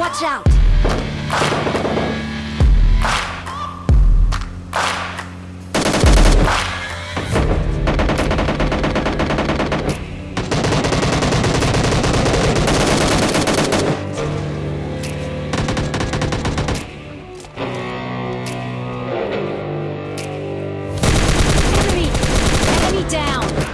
Watch out! Enemy! Enemy down!